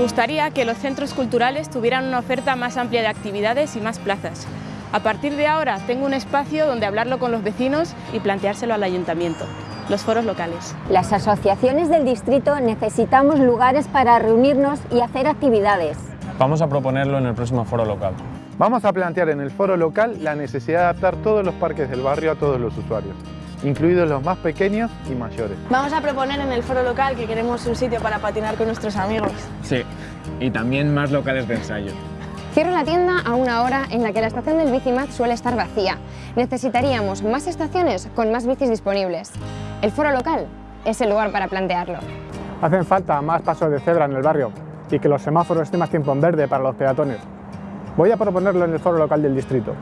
gustaría que los centros culturales tuvieran una oferta más amplia de actividades y más plazas. A partir de ahora tengo un espacio donde hablarlo con los vecinos y planteárselo al ayuntamiento, los foros locales. Las asociaciones del distrito necesitamos lugares para reunirnos y hacer actividades. Vamos a proponerlo en el próximo foro local. Vamos a plantear en el foro local la necesidad de adaptar todos los parques del barrio a todos los usuarios, incluidos los más pequeños y mayores. Vamos a proponer en el foro local que queremos un sitio para patinar con nuestros amigos. Sí, y también más locales de ensayo. Cierro la tienda a una hora en la que la estación del Bicimat suele estar vacía. Necesitaríamos más estaciones con más bicis disponibles. El foro local es el lugar para plantearlo. Hacen falta más pasos de cebra en el barrio y que los semáforos estén más tiempo en verde para los peatones. Voy a proponerlo en el foro local del distrito.